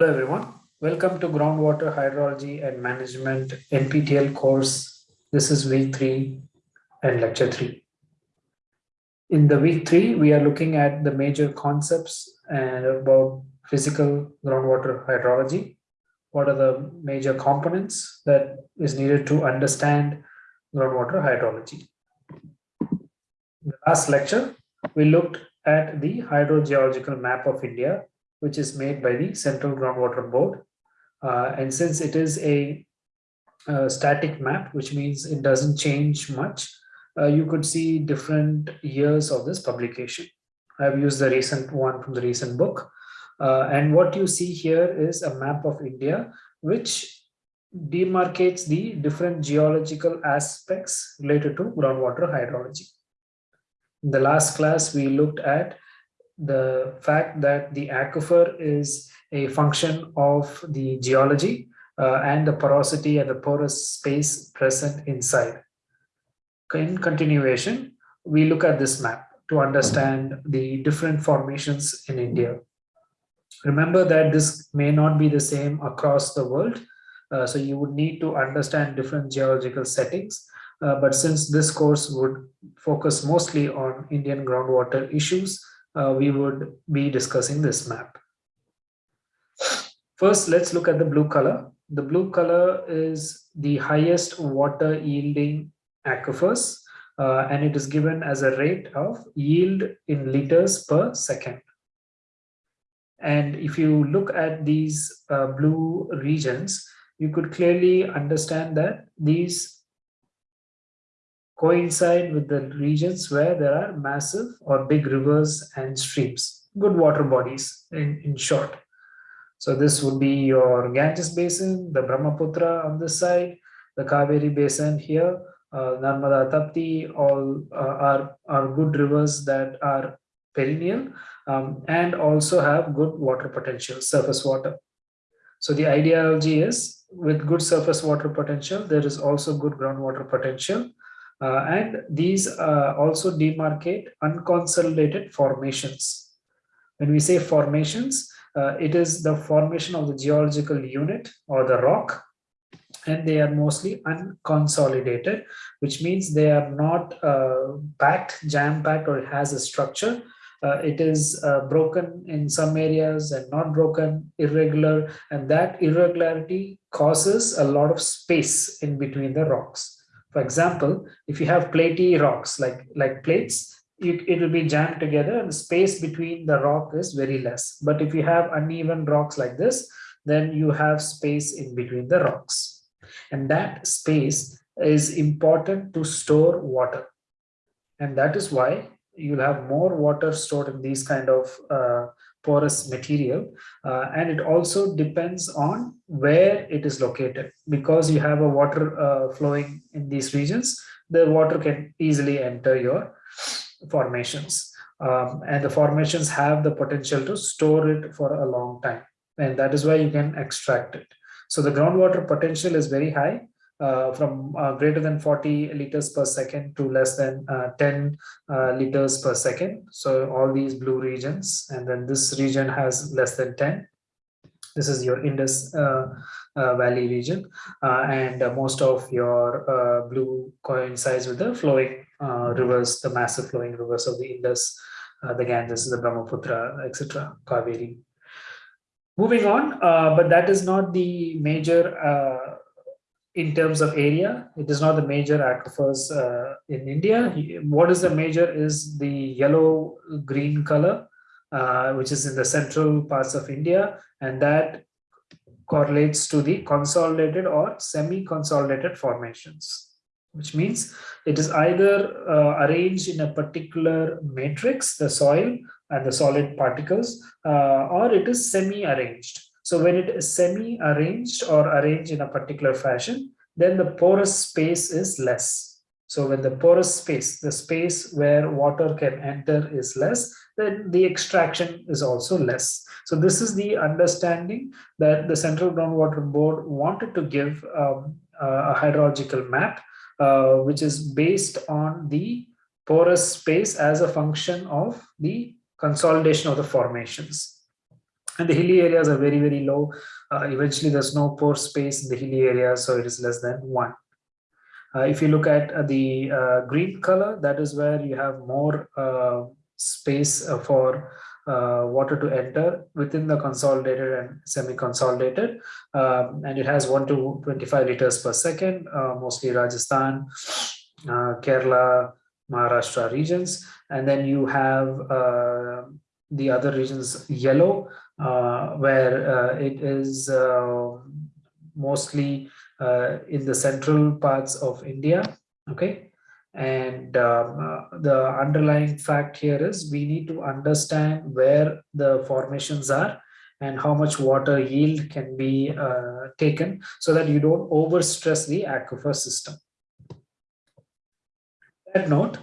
Hello everyone. Welcome to Groundwater Hydrology and Management NPTEL course. This is week three and lecture three. In the week three, we are looking at the major concepts and about physical groundwater hydrology. What are the major components that is needed to understand groundwater hydrology? In the last lecture, we looked at the hydrogeological map of India which is made by the Central Groundwater Board. Uh, and since it is a, a, static map, which means it doesn't change much, uh, you could see different years of this publication. I've used the recent one from the recent book. Uh, and what you see here is a map of India, which demarcates the different geological aspects related to groundwater hydrology. In the last class, we looked at the fact that the aquifer is a function of the geology uh, and the porosity and the porous space present inside. In continuation, we look at this map to understand the different formations in India. Remember that this may not be the same across the world, uh, so you would need to understand different geological settings. Uh, but since this course would focus mostly on Indian groundwater issues, uh, we would be discussing this map. First, let's look at the blue color. The blue color is the highest water yielding aquifers, uh, and it is given as a rate of yield in liters per second. And if you look at these uh, blue regions, you could clearly understand that these coincide with the regions where there are massive or big rivers and streams, good water bodies in, in short. So this would be your Ganges Basin, the Brahmaputra on this side, the Kaveri Basin here, uh, Narmada Tapti, all uh, are, are good rivers that are perennial um, and also have good water potential, surface water. So the ideology is with good surface water potential, there is also good groundwater potential uh, and these uh, also demarcate unconsolidated formations. When we say formations, uh, it is the formation of the geological unit or the rock and they are mostly unconsolidated, which means they are not uh, packed, jam-packed, or has a structure. Uh, it is uh, broken in some areas and not broken, irregular, and that irregularity causes a lot of space in between the rocks. For example, if you have platy rocks like, like plates, it will be jammed together and the space between the rock is very less. But if you have uneven rocks like this, then you have space in between the rocks. And that space is important to store water. And that is why you'll have more water stored in these kind of uh, porous material uh, and it also depends on where it is located. Because you have a water uh, flowing in these regions the water can easily enter your formations. Um, and the formations have the potential to store it for a long time. And that is why you can extract it. So the groundwater potential is very high uh, from uh, greater than 40 liters per second to less than uh, 10 uh, liters per second. So all these blue regions, and then this region has less than 10. This is your Indus uh, uh, Valley region, and most of your blue coincides with the flowing rivers, the massive flowing rivers of the Indus, the Ganges, the Brahmaputra, etc., Kaveri. Moving on, but that is not the major in terms of area, it is not the major aquifers uh, in India. What is the major is the yellow green color, uh, which is in the central parts of India, and that correlates to the consolidated or semi-consolidated formations, which means it is either uh, arranged in a particular matrix, the soil and the solid particles, uh, or it is semi-arranged. So when it is semi-arranged or arranged in a particular fashion, then the porous space is less. So when the porous space, the space where water can enter is less, then the extraction is also less. So this is the understanding that the Central Groundwater Board wanted to give um, a hydrological map, uh, which is based on the porous space as a function of the consolidation of the formations. And the hilly areas are very, very low. Uh, eventually, there's no pore space in the hilly areas, so it is less than one. Uh, if you look at uh, the uh, green color, that is where you have more uh, space uh, for water to enter within the consolidated and semi-consolidated. Um, and it has 1 to 25 liters per second, mostly Rajasthan, Kerala, Maharashtra regions. And then you have the other regions yellow, where it is mostly uh, in the central parts of India. Okay. And um, uh, the underlying fact here is we need to understand where the formations are and how much water yield can be uh, taken so that you don't overstress the aquifer system. That note,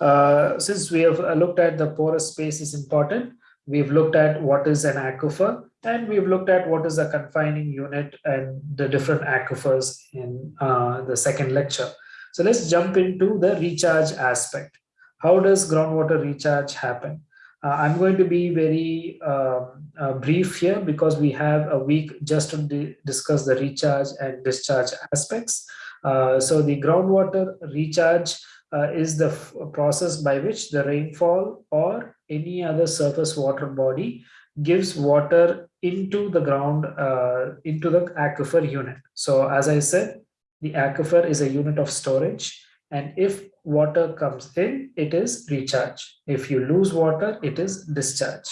uh, since we have looked at the porous space is important, we've looked at what is an aquifer and we've looked at what is a confining unit and the different aquifers in uh, the second lecture. So let's jump into the recharge aspect. How does groundwater recharge happen? Uh, I'm going to be very uh, uh, brief here because we have a week just to discuss the recharge and discharge aspects. Uh, so the groundwater recharge uh, is the process by which the rainfall or any other surface water body gives water into the ground, uh, into the aquifer unit. So as I said, the aquifer is a unit of storage. And if water comes in, it is recharge. If you lose water, it is discharge.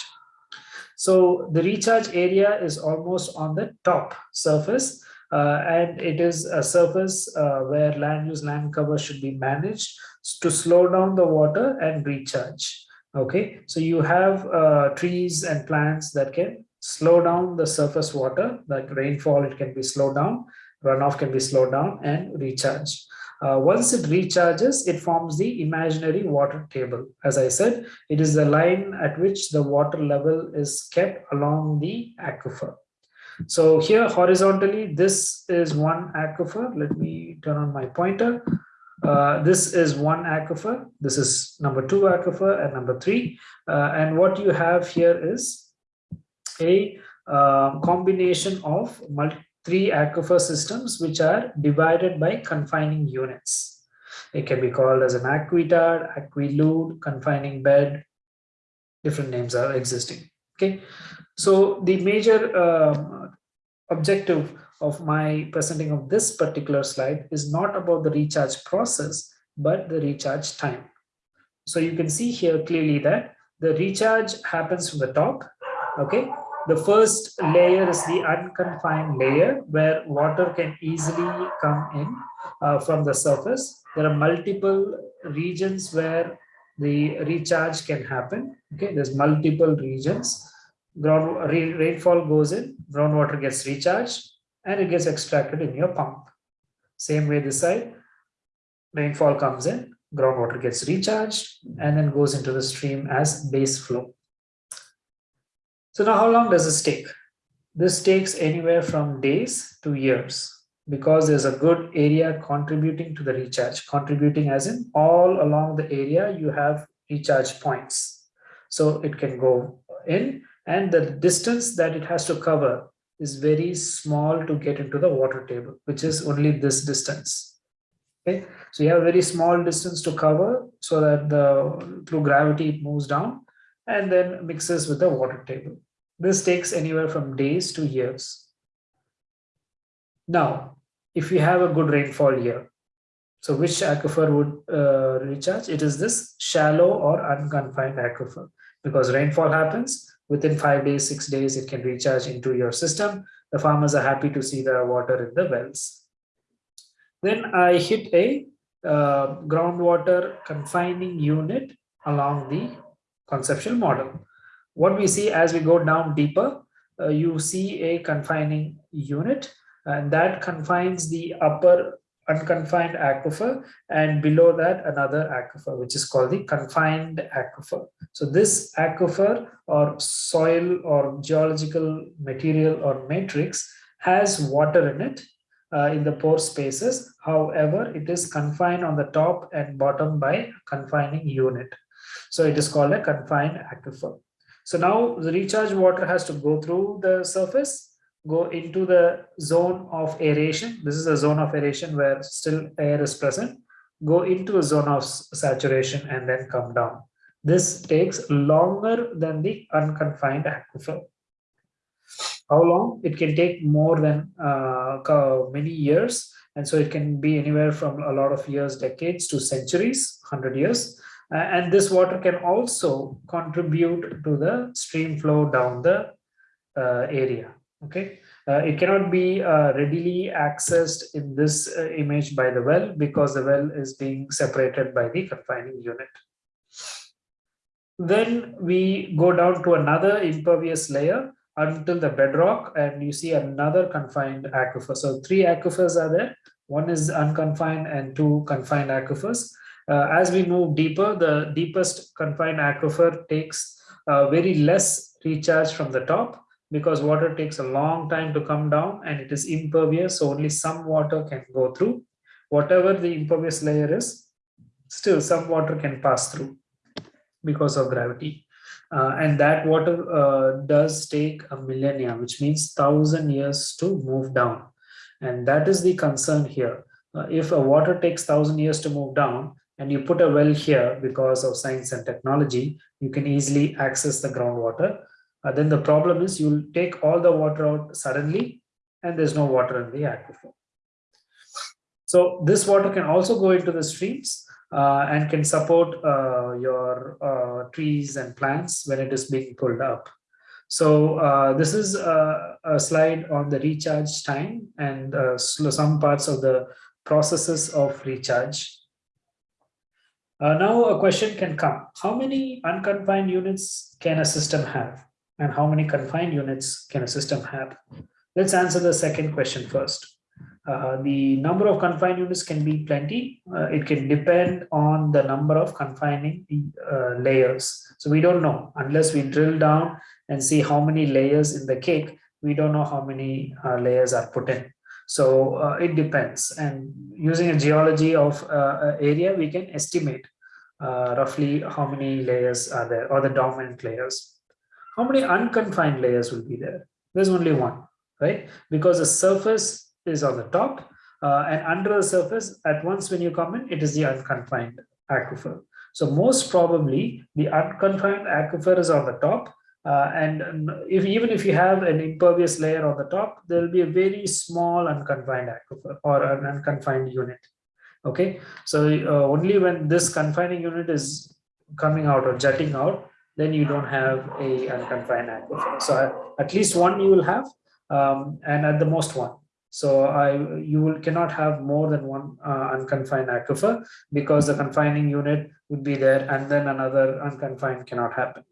So the recharge area is almost on the top surface and it is a surface uh, where land use land cover should be managed to slow down the water and recharge. Okay so you have uh, trees and plants that can slow down the surface water like rainfall it can be slowed down runoff can be slowed down and recharge. Uh, once it recharges it forms the imaginary water table. As i said it is the line at which the water level is kept along the aquifer so here horizontally this is one aquifer let me turn on my pointer uh, this is one aquifer. This is number two aquifer and number three. Uh, and what you have here is a uh, combination of three aquifer systems which are divided by confining units. It can be called as an aquitard, aquiclude, confining bed. Different names are existing. Okay, so the major um, objective of my presenting of this particular slide is not about the recharge process, but the recharge time. So you can see here clearly that the recharge happens from the top. Okay. The first layer is the unconfined layer where water can easily come in uh, from the surface. There are multiple regions where the recharge can happen. Okay. There's multiple regions. Ground rainfall goes in, groundwater gets recharged, and it gets extracted in your pump. Same way this side, rainfall comes in, groundwater gets recharged and then goes into the stream as base flow. So now how long does this take? This takes anywhere from days to years because there's a good area contributing to the recharge, contributing as in all along the area you have recharge points. So it can go in and the distance that it has to cover is very small to get into the water table, which is only this distance. Okay, so you have a very small distance to cover so that the through gravity it moves down and then mixes with the water table. This takes anywhere from days to years. Now, if you have a good rainfall year, so which aquifer would uh, recharge? It is this shallow or unconfined aquifer because rainfall happens within five days, six days, it can recharge into your system. The farmers are happy to see the water in the wells. Then I hit a uh, groundwater confining unit along the conceptual model. What we see as we go down deeper, uh, you see a confining unit and that confines the upper unconfined aquifer and below that another aquifer which is called the confined aquifer. So this aquifer or soil or geological material or matrix has water in it uh, in the pore spaces. However it is confined on the top and bottom by confining unit. So it is called a confined aquifer. So now the recharge water has to go through the surface, go into the zone of aeration. This is a zone of aeration where still air is present, go into a zone of saturation and then come down. This takes longer than the unconfined aquifer. How long? It can take more than uh, many years. And so it can be anywhere from a lot of years, decades to centuries, 100 years. Uh, and this water can also contribute to the stream flow down the uh, area. Okay, uh, it cannot be uh, readily accessed in this uh, image by the well because the well is being separated by the confining unit. Then we go down to another impervious layer until the bedrock and you see another confined aquifer. So three aquifers are there. One is unconfined and two confined aquifers. Uh, as we move deeper, the deepest confined aquifer takes very less recharge from the top because water takes a long time to come down and it is impervious. So only some water can go through. Whatever the impervious layer is, still some water can pass through because of gravity. Uh, and that water uh, does take a millennia, which means thousand years to move down. And that is the concern here. Uh, if a water takes thousand years to move down and you put a well here because of science and technology, you can easily access the groundwater. Uh, then the problem is you'll take all the water out suddenly and there's no water in the aquifer. So this water can also go into the streams uh, and can support uh, your uh, trees and plants when it is being pulled up. So uh, this is a, a, slide on the recharge time and uh, some parts of the processes of recharge. Uh, now a question can come. How many unconfined units can a system have? And how many confined units can a system have? Let's answer the second question first. Uh, the number of confined units can be plenty. Uh, it can depend on the number of confining uh, layers. So we don't know unless we drill down and see how many layers in the cake. We don't know how many uh, layers are put in. So uh, it depends. And using a geology of area, we can estimate roughly how many layers are there or the dominant layers. How many unconfined layers will be there? There's only one, right? Because the surface is on the top uh, and under the surface at once when you come in it is the unconfined aquifer so most probably the unconfined aquifer is on the top uh, and if even if you have an impervious layer on the top there will be a very small unconfined aquifer or an unconfined unit okay so uh, only when this confining unit is coming out or jutting out then you don't have a unconfined aquifer so at least one you will have um, and at the most one so I, you will, cannot have more than one uh, unconfined aquifer because the confining unit would be there and then another unconfined cannot happen.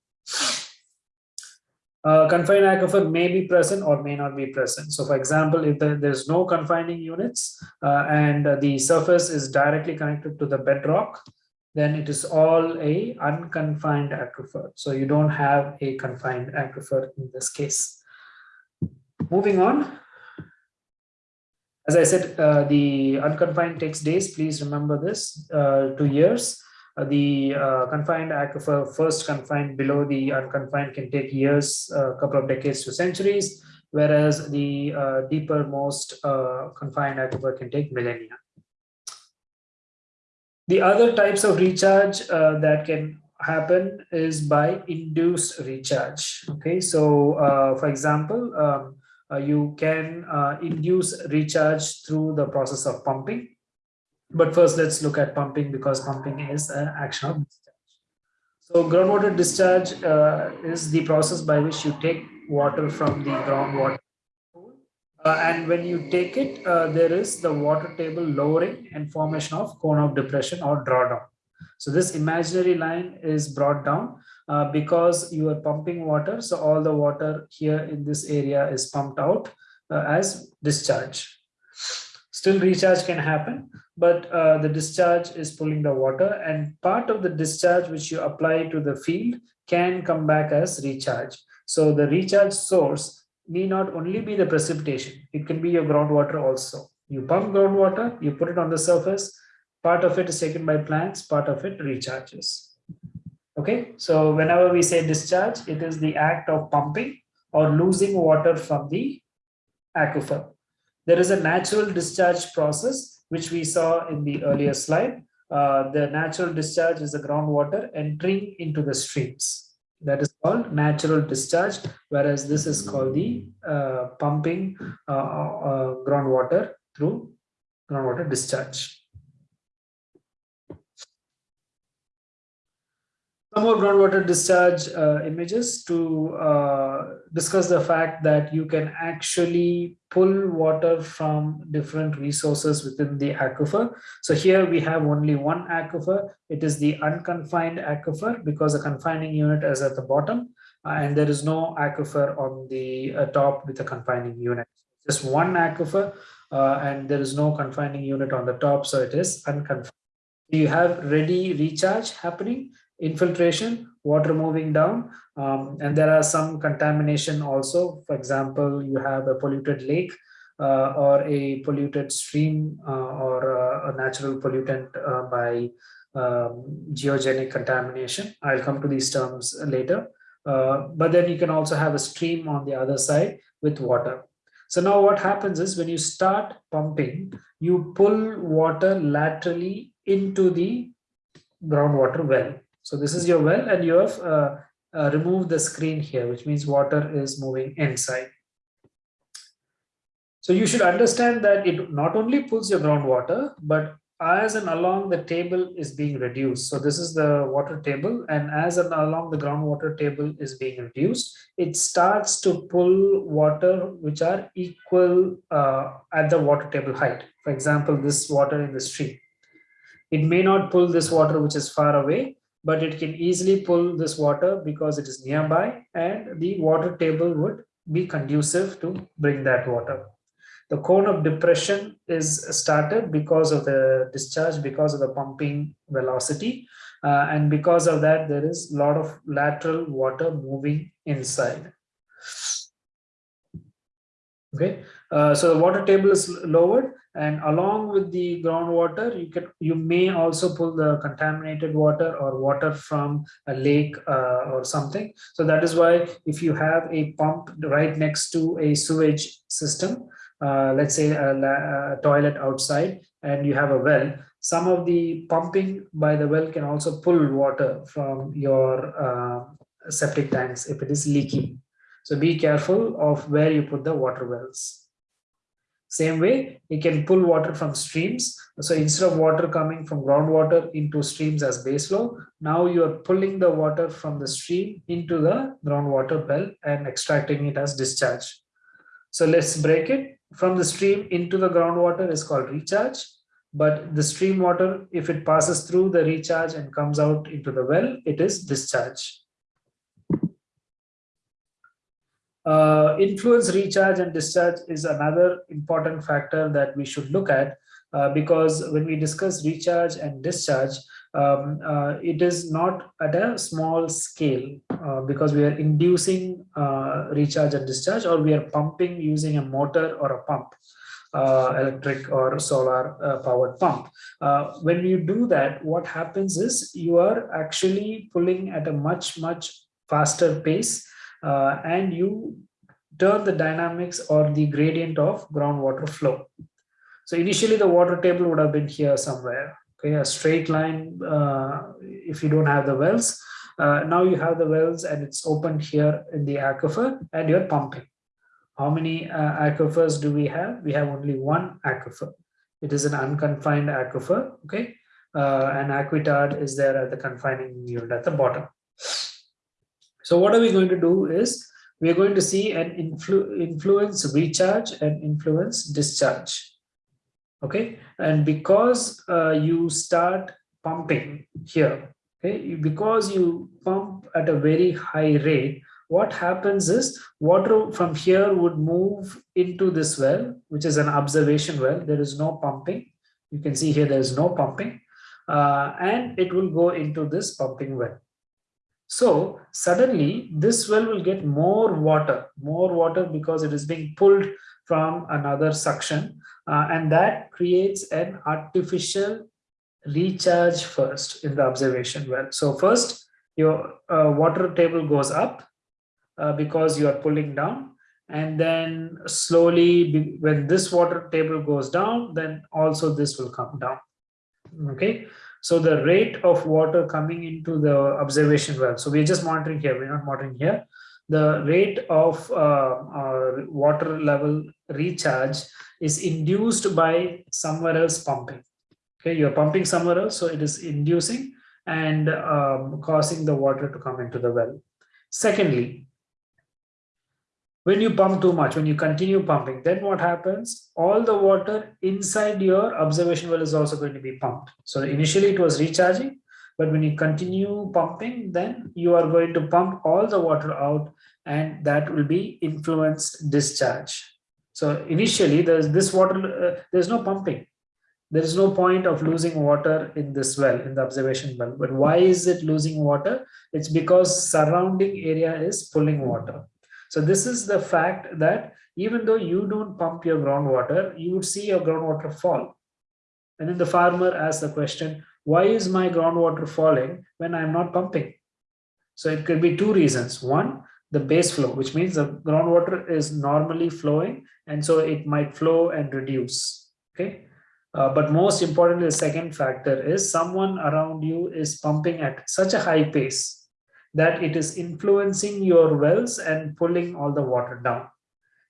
Uh, confined aquifer may be present or may not be present. So for example, if the, there's no confining units uh, and the surface is directly connected to the bedrock, then it is all a unconfined aquifer. So you don't have a confined aquifer in this case. Moving on, as I said, uh, the unconfined takes days. Please remember this, uh, two years. Uh, the uh, confined aquifer, first confined below the unconfined can take years, a couple of decades to centuries, whereas the uh, deeper most uh, confined aquifer can take millennia. The other types of recharge that can happen is by induced recharge. Okay, so for example, um, uh, you can uh, induce recharge through the process of pumping. But first, let's look at pumping because pumping is an action of discharge. So groundwater discharge uh, is the process by which you take water from the groundwater uh, and when you take it, uh, there is the water table lowering and formation of cone of depression or drawdown. So this imaginary line is brought down uh, because you are pumping water. So all the water here in this area is pumped out uh, as discharge. Still recharge can happen, but uh, the discharge is pulling the water and part of the discharge which you apply to the field can come back as recharge. So the recharge source may not only be the precipitation, it can be your groundwater also. You pump groundwater, you put it on the surface, part of it is taken by plants, part of it recharges. Okay, so whenever we say discharge, it is the act of pumping or losing water from the aquifer. There is a natural discharge process, which we saw in the earlier slide. Uh, the natural discharge is the groundwater entering into the streams. That is called natural discharge, whereas this is called the uh, pumping uh, uh groundwater through groundwater discharge. Some more groundwater discharge uh, images to uh, discuss the fact that you can actually pull water from different resources within the aquifer. So here we have only one aquifer. It is the unconfined aquifer because the confining unit is at the bottom uh, and there is no aquifer on the uh, top with a confining unit. Just one aquifer uh, and there is no confining unit on the top. So it is unconfined. You have ready recharge happening infiltration, water moving down, um, and there are some contamination also. For example, you have a polluted lake uh, or a polluted stream uh, or uh, a natural pollutant uh, by um, geogenic contamination. I'll come to these terms later. Uh, but then you can also have a stream on the other side with water. So now what happens is when you start pumping, you pull water laterally into the groundwater well. So this is your well and you have uh, uh, removed the screen here, which means water is moving inside. So you should understand that it not only pulls your groundwater, but as and along the table is being reduced. So this is the water table and as and along the groundwater table is being reduced, it starts to pull water which are equal uh, at the water table height. For example, this water in the stream. It may not pull this water which is far away, but it can easily pull this water because it is nearby and the water table would be conducive to bring that water. The cone of depression is started because of the discharge, because of the pumping velocity. Uh, and because of that, there is a lot of lateral water moving inside. Okay, uh, so the water table is lowered and along with the groundwater you can you may also pull the contaminated water or water from a lake uh, or something. So that is why if you have a pump right next to a sewage system uh, let's say a, a, toilet outside and you have a well some of the pumping by the well can also pull water from your uh, septic tanks if it is leaking. So be careful of where you put the water wells same way, you can pull water from streams. So instead of water coming from groundwater into streams as base flow, now you are pulling the water from the stream into the groundwater well and extracting it as discharge. So let's break it. From the stream into the groundwater is called recharge. But the stream water, if it passes through the recharge and comes out into the well, it is discharge. Uh, influence recharge and discharge is another important factor that we should look at uh, because when we discuss recharge and discharge, um, uh, it is not at a small scale uh, because we are inducing uh, recharge and discharge or we are pumping using a motor or a pump. Uh, electric or solar uh, powered pump. Uh, when you do that, what happens is you are actually pulling at a much, much faster pace uh, and you turn the dynamics or the gradient of groundwater flow. So initially the water table would have been here somewhere, okay, a straight line uh, if you don't have the wells. Uh, now you have the wells and it's opened here in the aquifer and you're pumping. How many uh, aquifers do we have? We have only one aquifer. It is an unconfined aquifer, okay? Uh, and aquitard is there at the confining unit at the bottom. So what are we going to do is we are going to see an influ influence recharge and influence discharge. Okay, and because uh, you start pumping here, okay, because you pump at a very high rate, what happens is water from here would move into this well, which is an observation well. There is no pumping. You can see here there is no pumping. Uh, and it will go into this pumping well. So suddenly this well will get more water, more water because it is being pulled from another suction uh, and that creates an artificial recharge first in the observation well. So first your uh, water table goes up uh, because you are pulling down and then slowly when this water table goes down then also this will come down okay so the rate of water coming into the observation well so we're just monitoring here we're not monitoring here. The rate of uh, water level recharge is induced by somewhere else pumping. Okay you're pumping somewhere else so it is inducing and um, causing the water to come into the well. Secondly when you pump too much when you continue pumping then what happens? All the water inside your observation well is also going to be pumped. So initially it was recharging but when you continue pumping then you are going to pump all the water out and that will be influenced discharge. So initially there's this water uh, there's no pumping. There is no point of losing water in this well in the observation well. But why is it losing water? It's because surrounding area is pulling water so this is the fact that even though you don't pump your groundwater, you would see your groundwater fall. And then the farmer asks the question, why is my groundwater falling when I'm not pumping? So it could be two reasons. One, the base flow, which means the groundwater is normally flowing, and so it might flow and reduce. Okay. Uh, but most importantly, the second factor is someone around you is pumping at such a high pace that it is influencing your wells and pulling all the water down.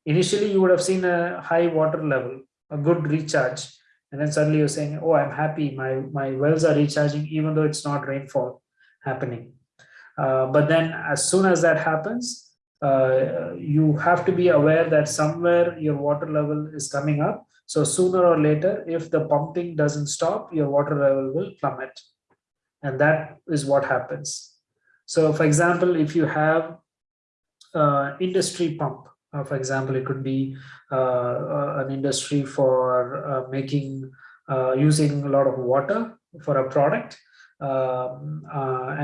Initially, you would have seen a high water level, a good recharge, and then suddenly you're saying, oh, I'm happy, my, my wells are recharging even though it's not rainfall happening. Uh, but then as soon as that happens, uh, you have to be aware that somewhere your water level is coming up. So sooner or later, if the pumping doesn't stop, your water level will plummet. And that is what happens. So for example, if you have uh, industry pump, uh, for example, it could be uh, uh an industry for uh, making, uh, using a lot of water for a product, um,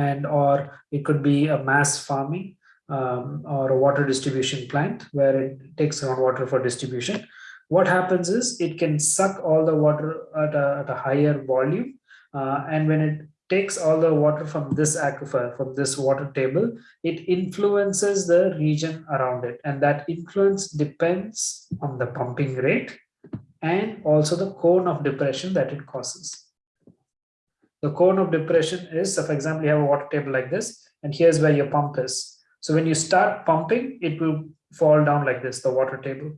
and or it could be a mass farming um, or a water distribution plant where it takes groundwater for distribution. What happens is it can suck all the water at a, at a higher volume and when it takes all the water from this aquifer, from this water table, it influences the region around it. And that influence depends on the pumping rate and also the cone of depression that it causes. The cone of depression is, so for example, you have a water table like this, and here's where your pump is. So when you start pumping, it will fall down like this, the water table.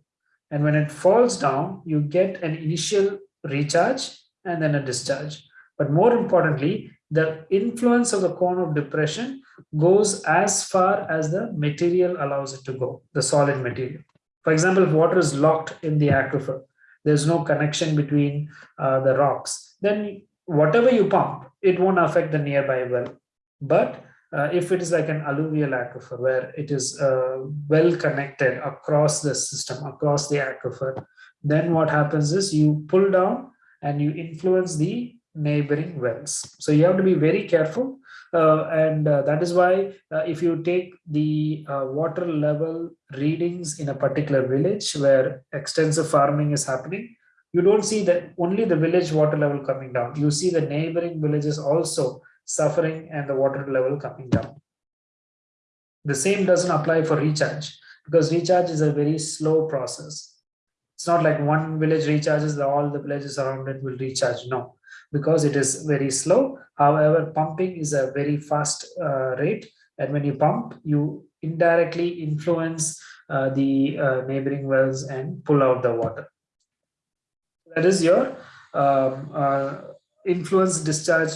And when it falls down, you get an initial recharge and then a discharge. But more importantly, the influence of the cone of depression goes as far as the material allows it to go, the solid material. For example, if water is locked in the aquifer, there's no connection between uh, the rocks, then whatever you pump, it won't affect the nearby well. But uh, if it is like an alluvial aquifer where it is uh, well connected across the system, across the aquifer, then what happens is you pull down and you influence the neighboring wells. So you have to be very careful. Uh, and uh, that is why uh, if you take the uh, water level readings in a particular village where extensive farming is happening, you don't see that only the village water level coming down. You see the neighboring villages also suffering and the water level coming down. The same doesn't apply for recharge because recharge is a very slow process. It's not like one village recharges, all the villages around it will recharge. No, because it is very slow. However, pumping is a very fast uh, rate. And when you pump, you indirectly influence uh, the uh, neighboring wells and pull out the water. That is your um, uh, influence discharge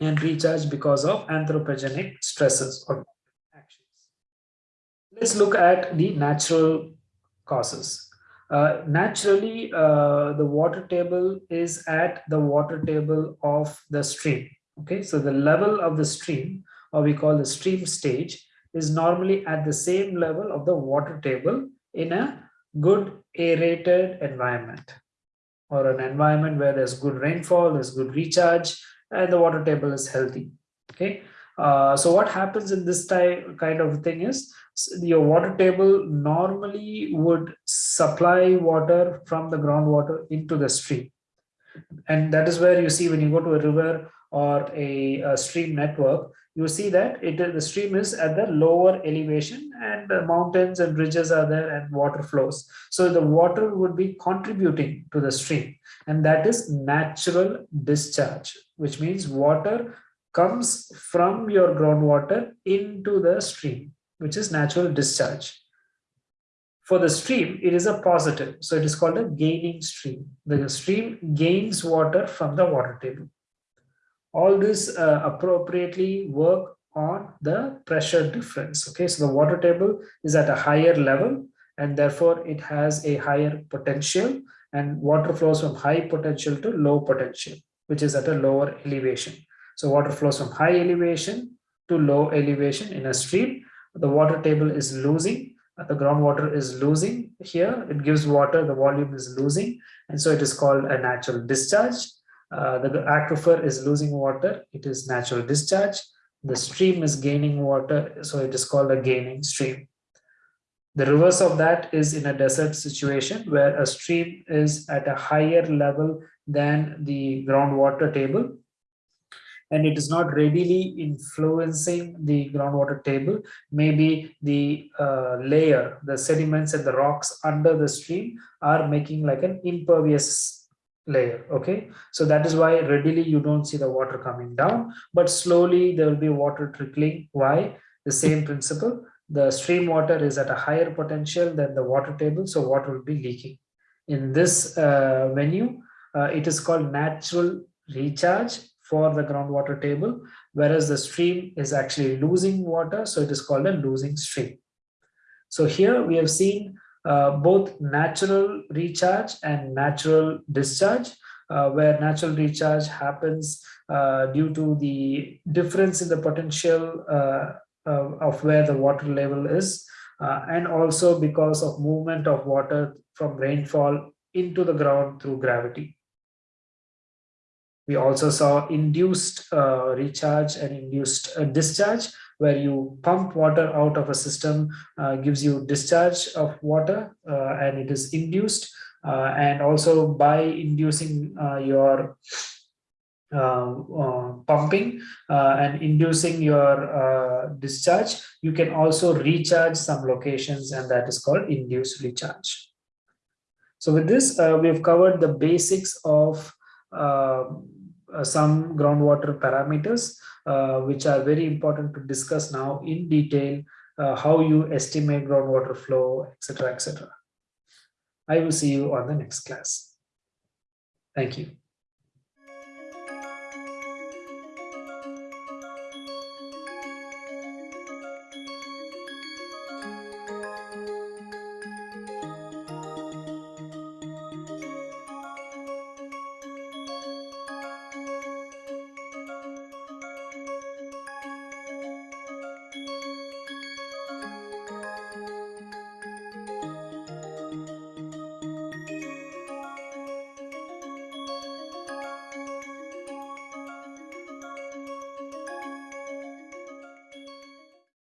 and recharge because of anthropogenic stresses or actions. Let's look at the natural causes. Uh, naturally, uh, the water table is at the water table of the stream. Okay, so the level of the stream, or we call the stream stage, is normally at the same level of the water table in a good aerated environment or an environment where there's good rainfall, there's good recharge, and the water table is healthy. Okay, uh, so what happens in this type kind of thing is your water table normally would supply water from the groundwater into the stream. And that is where you see when you go to a river or a, a stream network, you see that it the stream is at the lower elevation and mountains and ridges are there and water flows. So the water would be contributing to the stream and that is natural discharge, which means water comes from your groundwater into the stream, which is natural discharge. For the stream, it is a positive. So it is called a gaining stream. The stream gains water from the water table all this uh, appropriately work on the pressure difference. Okay, so the water table is at a higher level and therefore it has a higher potential and water flows from high potential to low potential, which is at a lower elevation. So water flows from high elevation to low elevation in a stream. The water table is losing, the groundwater is losing here. It gives water, the volume is losing. And so it is called a natural discharge. Uh, the aquifer is losing water, it is natural discharge. The stream is gaining water, so it is called a gaining stream. The reverse of that is in a desert situation where a stream is at a higher level than the groundwater table and it is not readily influencing the groundwater table. Maybe the uh, layer, the sediments and the rocks under the stream are making like an impervious layer okay? So that is why readily you don't see the water coming down but slowly there will be water trickling. Why? The same principle. The stream water is at a higher potential than the water table so water will be leaking. In this uh, menu uh, it is called natural recharge for the groundwater table whereas the stream is actually losing water so it is called a losing stream so here we have seen uh, both natural recharge and natural discharge, uh, where natural recharge happens uh, due to the difference in the potential uh, of where the water level is, uh, and also because of movement of water from rainfall into the ground through gravity. We also saw induced recharge and induced discharge, where you pump water out of a system uh, gives you discharge of water uh, and it is induced uh, and also by inducing uh, your uh, uh, pumping and inducing your discharge you can also recharge some locations and that is called induced recharge. So with this we have covered the basics of some groundwater parameters uh, which are very important to discuss now in detail, uh, how you estimate groundwater flow, etc., etc. I will see you on the next class. Thank you.